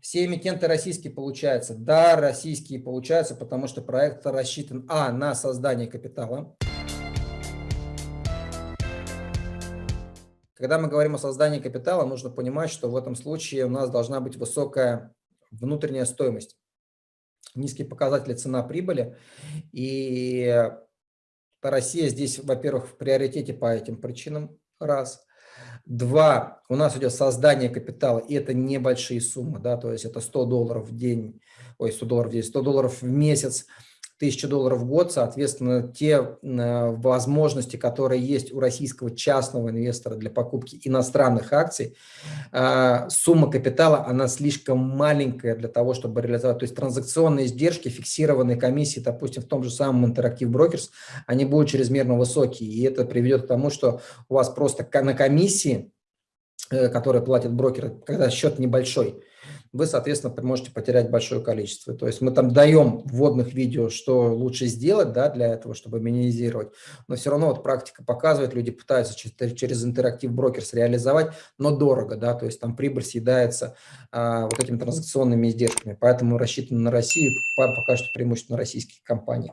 Все эмитенты российские получаются. Да, российские получаются, потому что проект рассчитан, а, на создание капитала. Когда мы говорим о создании капитала, нужно понимать, что в этом случае у нас должна быть высокая внутренняя стоимость, низкие показатели цена прибыли. И Россия здесь, во-первых, в приоритете по этим причинам, раз. Два, у нас идет создание капитала, и это небольшие суммы, да, то есть это 100 долларов в день, ой, 100 долларов в день, 100 долларов в месяц – 1000 долларов в год, соответственно, те э, возможности, которые есть у российского частного инвестора для покупки иностранных акций, э, сумма капитала, она слишком маленькая для того, чтобы реализовать. То есть транзакционные издержки, фиксированные комиссии, допустим, в том же самом Interactive Brokers, они будут чрезмерно высокие. И это приведет к тому, что у вас просто на комиссии, э, которые платят брокеры, когда счет небольшой, вы, соответственно, можете потерять большое количество. То есть мы там даем вводных видео, что лучше сделать да, для этого, чтобы минимизировать, но все равно вот практика показывает, люди пытаются через, интерактив брокерс реализовать, но дорого, да, то есть там прибыль съедается а, вот этими транзакционными издержками, поэтому рассчитаны на Россию, покупаем пока что преимущественно российские компании.